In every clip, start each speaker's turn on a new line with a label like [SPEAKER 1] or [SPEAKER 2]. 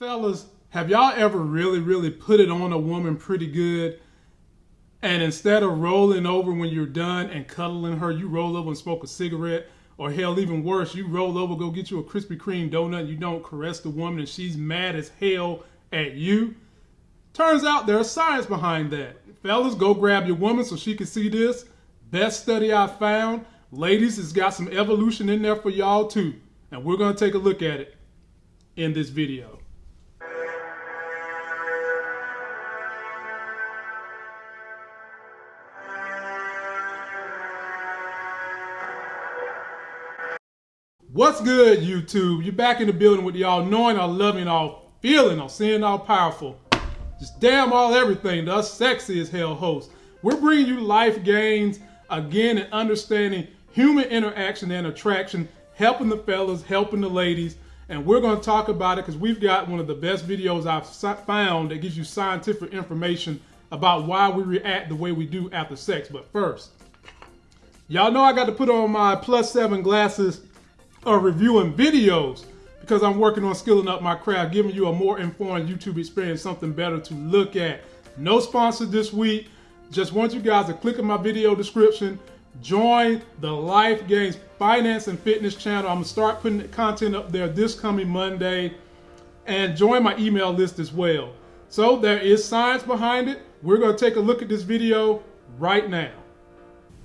[SPEAKER 1] Fellas, have y'all ever really, really put it on a woman pretty good? And instead of rolling over when you're done and cuddling her, you roll over and smoke a cigarette. Or hell, even worse, you roll over, go get you a Krispy Kreme donut, you don't caress the woman, and she's mad as hell at you. Turns out there's science behind that. Fellas, go grab your woman so she can see this. Best study I found. Ladies, it's got some evolution in there for y'all too. And we're going to take a look at it in this video. What's good, YouTube? You're back in the building with y'all knowing, all loving, all feeling, all seeing, all powerful. Just damn all everything, the sexy as hell host. We're bringing you life gains again and understanding human interaction and attraction, helping the fellas, helping the ladies. And we're going to talk about it because we've got one of the best videos I've found that gives you scientific information about why we react the way we do after sex. But first, y'all know I got to put on my plus seven glasses are reviewing videos because I'm working on skilling up my craft, giving you a more informed YouTube experience, something better to look at. No sponsor this week. Just want you guys to click in my video description, join the Life Gains Finance and Fitness channel. I'm gonna start putting content up there this coming Monday and join my email list as well. So there is science behind it. We're gonna take a look at this video right now.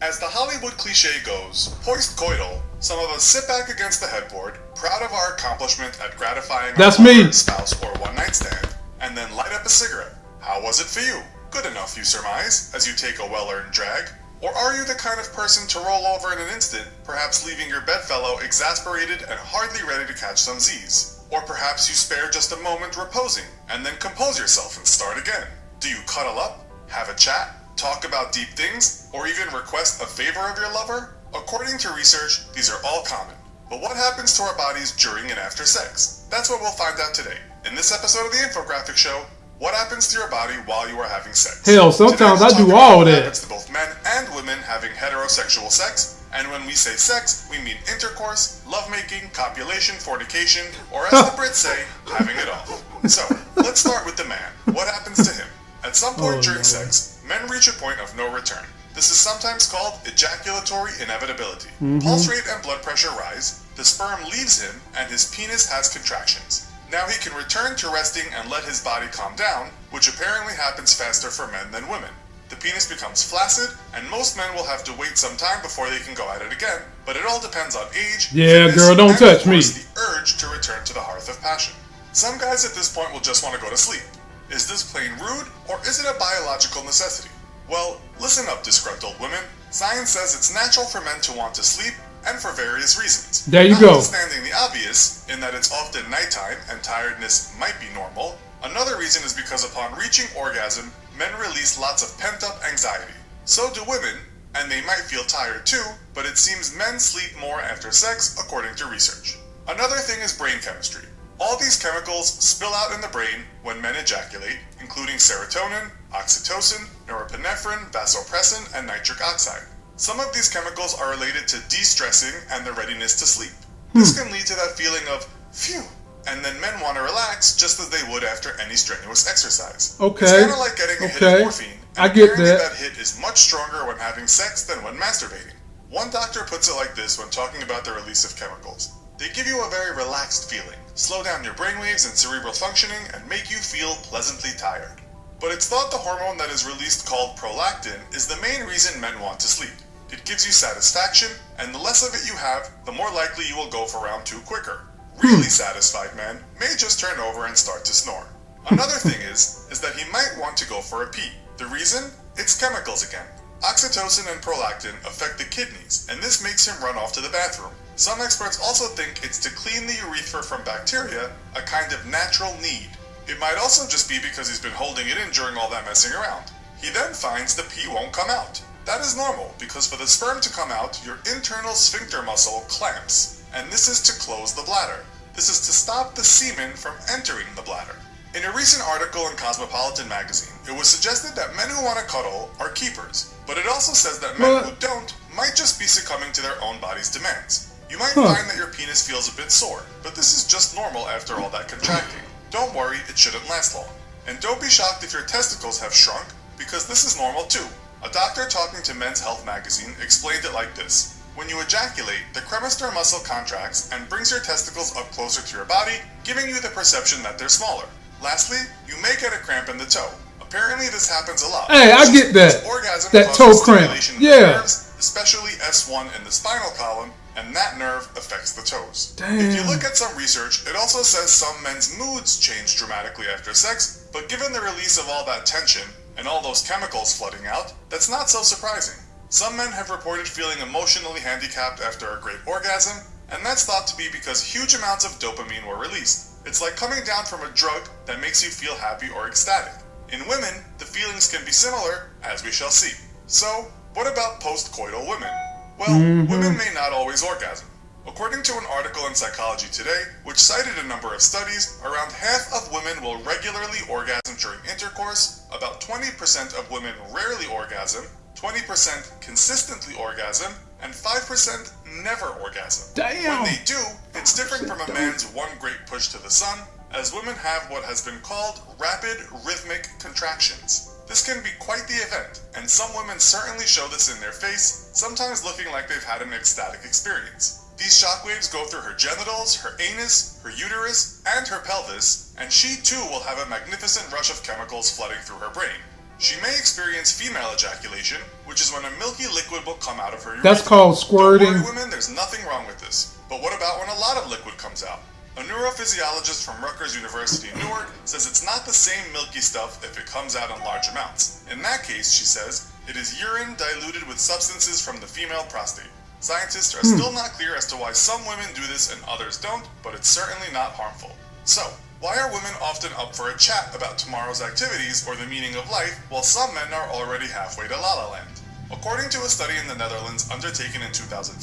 [SPEAKER 2] As the Hollywood cliche goes, post-coital, some of us sit back against the headboard, proud of our accomplishment at gratifying
[SPEAKER 1] That's
[SPEAKER 2] our
[SPEAKER 1] me.
[SPEAKER 2] spouse or one-night stand, and then light up a cigarette. How was it for you? Good enough, you surmise, as you take a well-earned drag. Or are you the kind of person to roll over in an instant, perhaps leaving your bedfellow exasperated and hardly ready to catch some Z's? Or perhaps you spare just a moment reposing, and then compose yourself and start again. Do you cuddle up, have a chat, talk about deep things, or even request a favor of your lover? According to research, these are all common. But what happens to our bodies during and after sex? That's what we'll find out today. In this episode of the Infographic Show, what happens to your body while you are having sex?
[SPEAKER 1] Hell, sometimes
[SPEAKER 2] Today,
[SPEAKER 1] I do all that.
[SPEAKER 2] happens to both men and women having heterosexual sex. And when we say sex, we mean intercourse, lovemaking, copulation, fornication, or as the Brits say, having it all. So, let's start with the man. What happens to him? At some point
[SPEAKER 1] Oh,
[SPEAKER 2] during
[SPEAKER 1] Lord.
[SPEAKER 2] sex, men reach a point of no return. This is sometimes called ejaculatory inevitability.
[SPEAKER 1] Mm-hmm.
[SPEAKER 2] Pulse rate and blood pressure rise, the sperm leaves him, and his penis has contractions. Now he can return to resting and let his body calm down, which apparently happens faster for men than women. The penis becomes flaccid, and most men will have to wait some time before they can go at it again, but it all depends on age.
[SPEAKER 1] Yeah,
[SPEAKER 2] fitness,
[SPEAKER 1] girl, don't touch me.
[SPEAKER 2] The urge to return to the hearth of passion. Some guys at this point will just want to go to sleep. Is this plain rude, or is it a biological necessity? Well, listen up, disgruntled women. Science says it's natural for men to want to sleep, and for various reasons.
[SPEAKER 1] There you go.
[SPEAKER 2] Notwithstanding the obvious, in that it's often nighttime and tiredness might be normal, another reason is because upon reaching orgasm, men release lots of pent up anxiety. So do women, and they might feel tired too, but it seems men sleep more after sex, according to research. Another thing is brain chemistry. All these chemicals spill out in the brain when men ejaculate, including serotonin, oxytocin, norepinephrine, vasopressin, and nitric oxide. Some of these chemicals are related to de-stressing and the readiness to sleep. This hmm. can lead to that feeling of phew, and then men want to relax just as they would after any strenuous exercise.
[SPEAKER 1] Okay.
[SPEAKER 2] It's kind of like getting a hit of morphine.
[SPEAKER 1] I get that.
[SPEAKER 2] that hit is much stronger when having sex than when masturbating. One doctor puts it like this when talking about the release of chemicals. They give you a very relaxed feeling, slow down your brainwaves and cerebral functioning, and make you feel pleasantly tired. But it's thought the hormone that is released called prolactin is the main reason men want to sleep. It gives you satisfaction, and the less of it you have, the more likely you will go for round two quicker. Really satisfied men may just turn over and start to snore. Another thing is, is that he might want to go for a pee. The reason? It's chemicals again. Oxytocin and prolactin affect the kidneys, and this makes him run off to the bathroom. Some experts also think it's to clean the urethra from bacteria, a kind of natural need. It might also just be because he's been holding it in during all that messing around. He then finds the pee won't come out. That is normal because for the sperm to come out, your internal sphincter muscle clamps, and this is to close the bladder. This is to stop the semen from entering the bladder. In a recent article in Cosmopolitan magazine, it was suggested that men who want to cuddle are keepers, but it also says that men
[SPEAKER 1] What?
[SPEAKER 2] who don't might just be succumbing to their own body's demands. You might
[SPEAKER 1] Huh.
[SPEAKER 2] find that your penis feels a bit sore, but this is just normal after all that contracting. Don't worry, it shouldn't last long. And don't be shocked if your testicles have shrunk, because this is normal too. A doctor talking to Men's Health magazine explained it like this. When you ejaculate, the cremaster muscle contracts and brings your testicles up closer to your body, giving you the perception that they're smaller. Lastly, you may get a cramp in the toe. Apparently this happens a lot.
[SPEAKER 1] Hey, I get that.
[SPEAKER 2] Orgasm
[SPEAKER 1] that toe cramp. Yeah.
[SPEAKER 2] Nerves, especially S1 in the spinal column, and that nerve affects the toes.
[SPEAKER 1] Damn.
[SPEAKER 2] If you look at some research, it also says some men's moods change dramatically after sex, but given the release of all that tension and all those chemicals flooding out, that's not so surprising. Some men have reported feeling emotionally handicapped after a great orgasm, and that's thought to be because huge amounts of dopamine were released. It's like coming down from a drug that makes you feel happy or ecstatic. In women, the feelings can be similar, as we shall see. So, what about postcoital women? Well, mm-hmm. women may not always orgasm. According to an article in Psychology Today, which cited a number of studies, around half of women will regularly orgasm during intercourse, about 20% of women rarely orgasm, 20% consistently orgasm, and 5% never orgasm.
[SPEAKER 1] Damn!
[SPEAKER 2] When they do, it's different from a man's one great push to the sun, as women have what has been called rapid rhythmic contractions. This can be quite the event, and some women certainly show this in their face, sometimes looking like they've had an ecstatic experience. These shockwaves go through her genitals, her anus, her uterus, and her pelvis, and she too will have a magnificent rush of chemicals flooding through her brain. She may experience female ejaculation, which is when a milky liquid will come out of her urethra.
[SPEAKER 1] That's called squirting.
[SPEAKER 2] Don't worry, women, there's nothing wrong with this. But what about when a lot of liquid comes out? A neurophysiologist from Rutgers University in Newark says it's not the same milky stuff if it comes out in large amounts. In that case, she says, it is urine diluted with substances from the female prostate. Scientists are hmm. still not clear as to why some women do this and others don't, but it's certainly not harmful. So, why are women often up for a chat about tomorrow's activities or the meaning of life, while some men are already halfway to La La Land? According to a study in the Netherlands undertaken in 2005,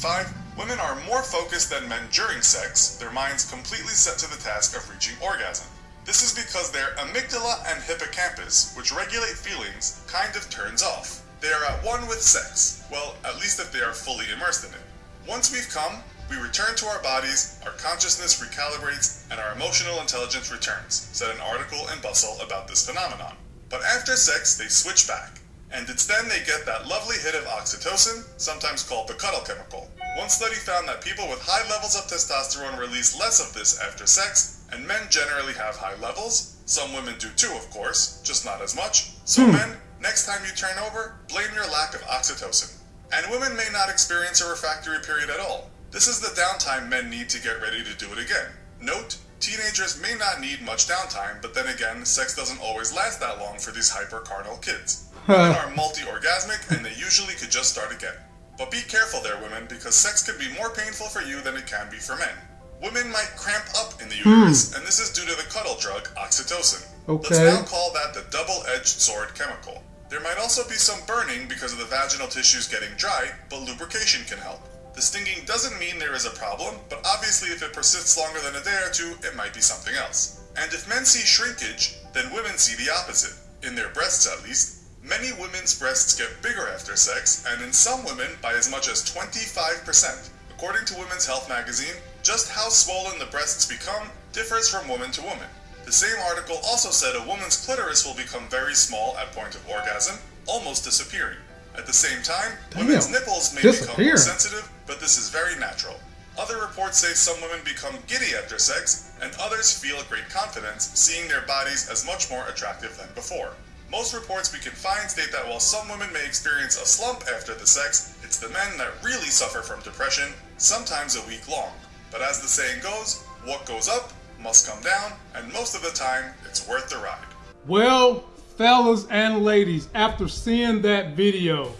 [SPEAKER 2] women are more focused than men during sex, their minds completely set to the task of reaching orgasm. This is because their amygdala and hippocampus, which regulate feelings, kind of turns off. They are at one with sex, well, at least if they are fully immersed in it. Once we've come, we return to our bodies, our consciousness recalibrates, and our emotional intelligence returns, said an article in Bustle about this phenomenon. But after sex, they switch back. And it's then they get that lovely hit of oxytocin, sometimes called the cuddle chemical. One study found that people with high levels of testosterone release less of this after sex, and men generally have high levels. Some women do too, of course, just not as much. So, hmm. men, next time you turn over, blame your lack of oxytocin. And women may not experience a refractory period at all. This is the downtime men need to get ready to do it again. Note, teenagers may not need much downtime, but then again, sex doesn't always last that long for these hyper-carnal kids. women are multi-orgasmic, and they usually could just start again. But be careful there, women, because sex can be more painful for you than it can be for men. Women might cramp up in the uterus, hmm. and this is due to the cuddle drug, oxytocin.
[SPEAKER 1] Okay.
[SPEAKER 2] Let's now call that the double-edged sword chemical. There might also be some burning because of the vaginal tissues getting dry, but lubrication can help. The stinging doesn't mean there is a problem, but obviously if it persists longer than a day or two, it might be something else. And if men see shrinkage, then women see the opposite. In their breasts at least. Many women's breasts get bigger after sex, and in some women by as much as 25%. According to Women's Health magazine, just how swollen the breasts become differs from woman to woman. The same article also said a woman's clitoris will become very small at point of orgasm, almost disappearing. At the same time, Damn. women's nipples may become more sensitive, but this is very natural. Other reports say some women become giddy after sex, and others feel great confidence, seeing their bodies as much more attractive than before. Most reports we can find state that while some women may experience a slump after the sex, it's the men that really suffer from depression, sometimes a week long. But as the saying goes, what goes up must come down, and most of the time, it's worth the ride.
[SPEAKER 1] Well, fellas and ladies, after seeing that video,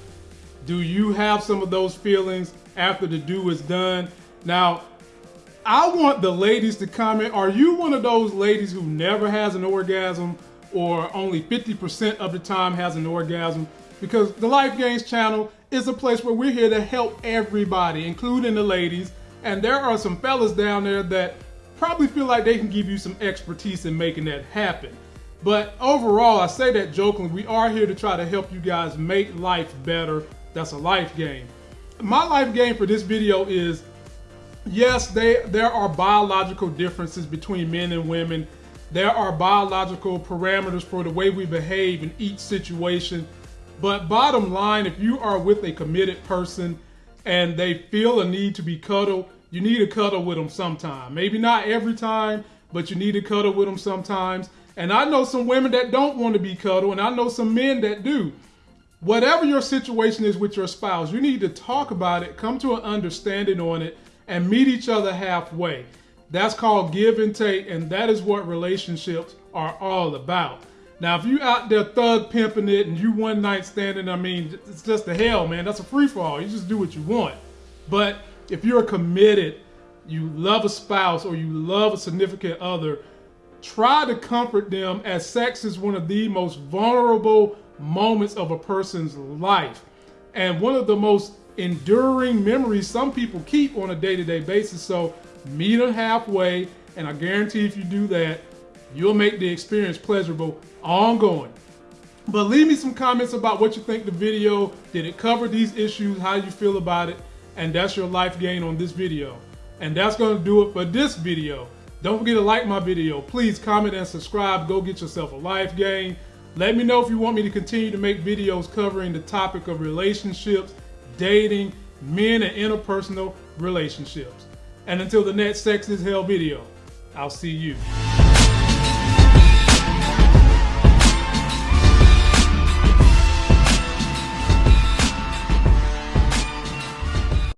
[SPEAKER 1] do you have some of those feelings after the do is done? Now, I want the ladies to comment. Are you one of those ladies who never has an orgasm or only 50% of the time has an orgasm? Because the Life Gains channel is a place where we're here to help everybody, including the ladies. And there are some fellas down there that probably feel like they can give you some expertise in making that happen. But overall, I say that jokingly, we are here to try to help you guys make life better. That's a life game. My life game for this video is, yes, they, there are biological differences between men and women. There are biological parameters for the way we behave in each situation. But bottom line, if you are with a committed person and they feel a need to be cuddled, you need to cuddle with them sometime. Maybe not every time, but you need to cuddle with them sometimes. And I know some women that don't want to be cuddled, and I know some men that do. Whatever your situation is with your spouse, you need to talk about it, come to an understanding on it, and meet each other halfway. That's called give and take, and that is what relationships are all about. Now, if you out there thug pimping it and you one night standing, I mean, it's just the hell, man. That's a free for all. You just do what you want. But if you're committed, you love a spouse or you love a significant other, try to comfort them as sex is one of the most vulnerable moments of a person's life. And one of the most enduring memories some people keep on a day-to-day basis so meet them halfway and i guarantee if you do that you'll make the experience pleasurable ongoing. But leave me some comments about what you think the video did it cover these issues how you feel about it and that's your life gain on this video. And that's going to do it for this video. Don't forget to like my video. Please comment and subscribe. Go get yourself a life gain let me know if you want me to continue to make videos covering the topic of relationships, dating, men and interpersonal relationships. And until the next Sex is Hell video, I'll see you.